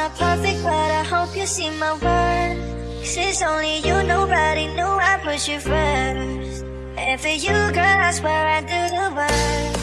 not perfect, but I hope you see my worth. Since only you, nobody knew I put you first. And for you, girl, I swear I do the work.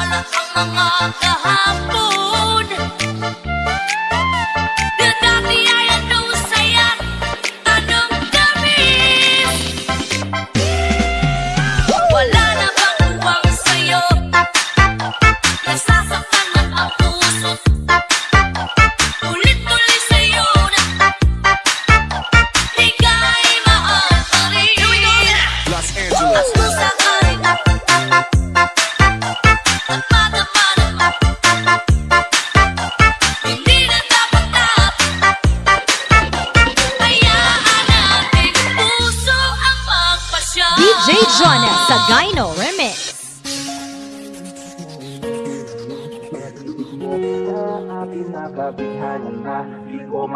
Ang mga kahapon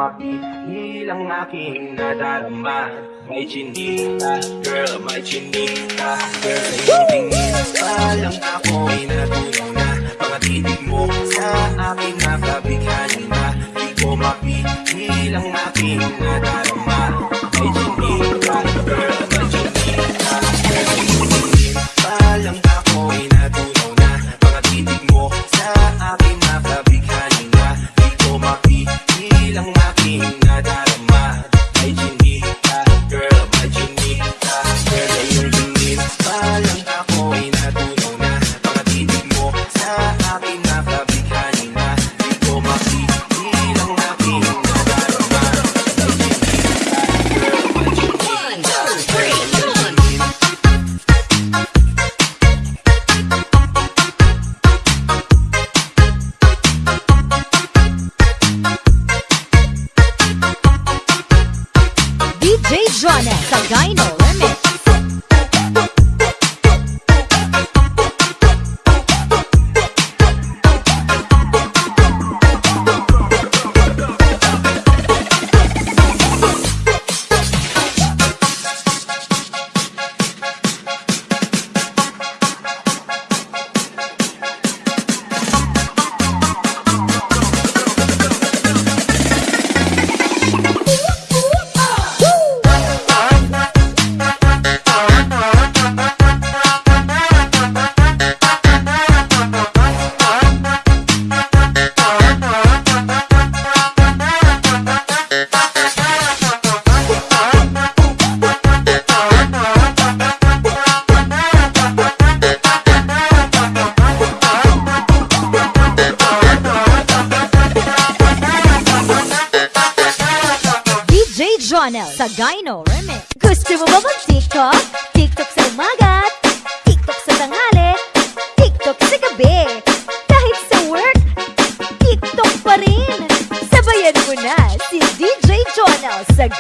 mapigil ang aking nadarama May chinita, girl, may chinita. Girl, sa'yo tingin, alam ako ay natulong na. Mga mo sa aking nakabigyan na. Di ko mapigil ang aking nadarama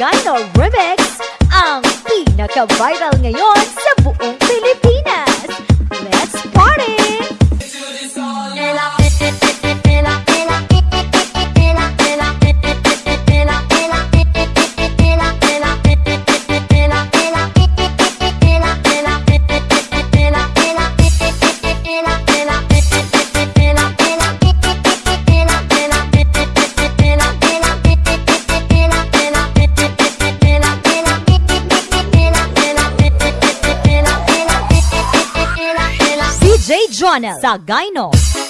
Gino Remix, ang pinaka-viral ngayon. Journal sa Gynol.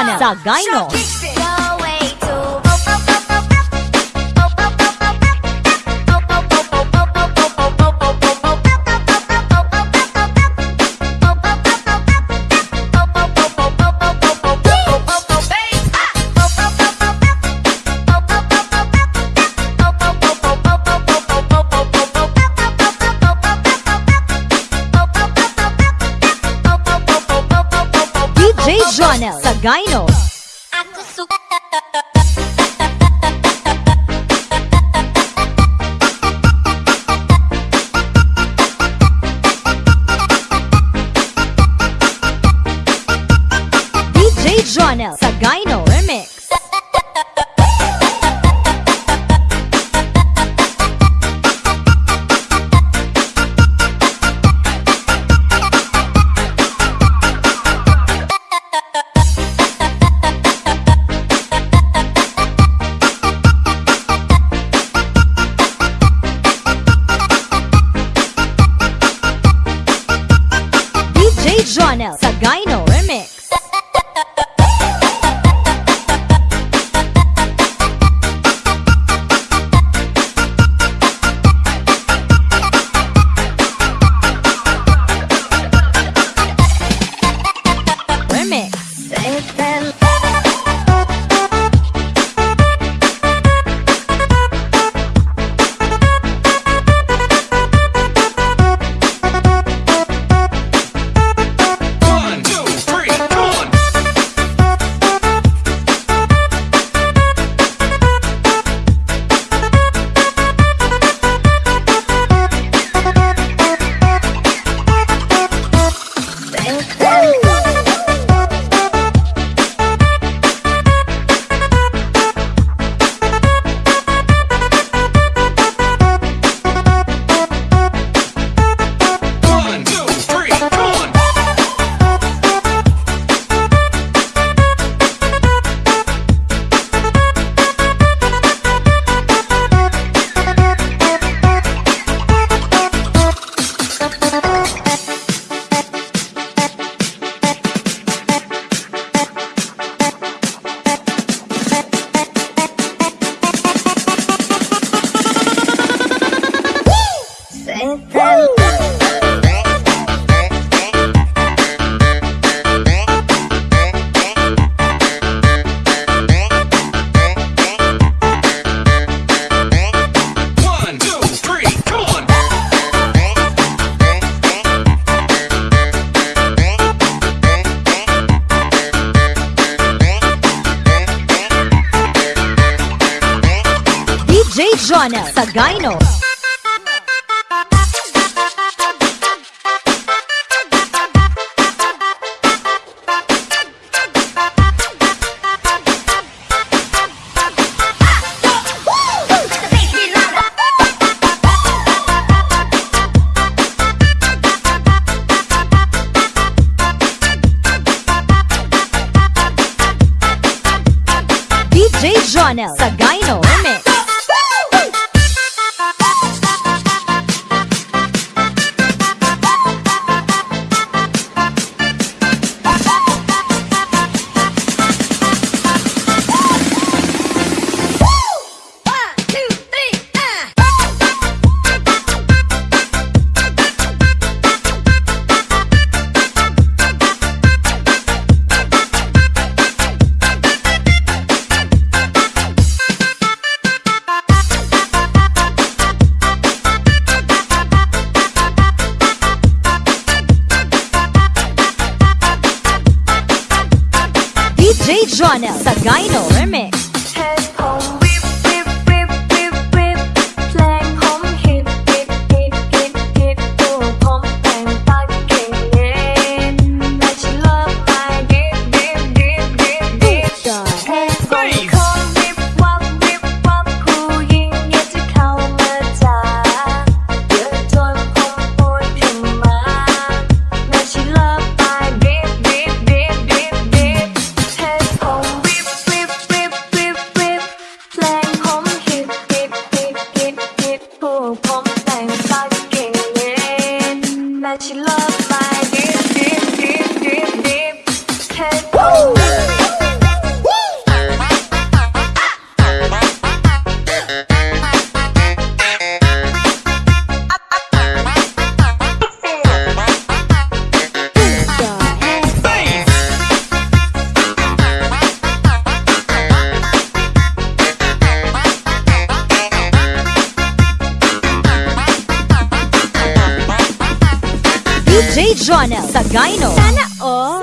Marijuana sa Gino. J. Jonel Sagayno. Ako su... DJ Sagayno. Jay Jonel sa Gyno Remix. Dino. Oh. Sana all.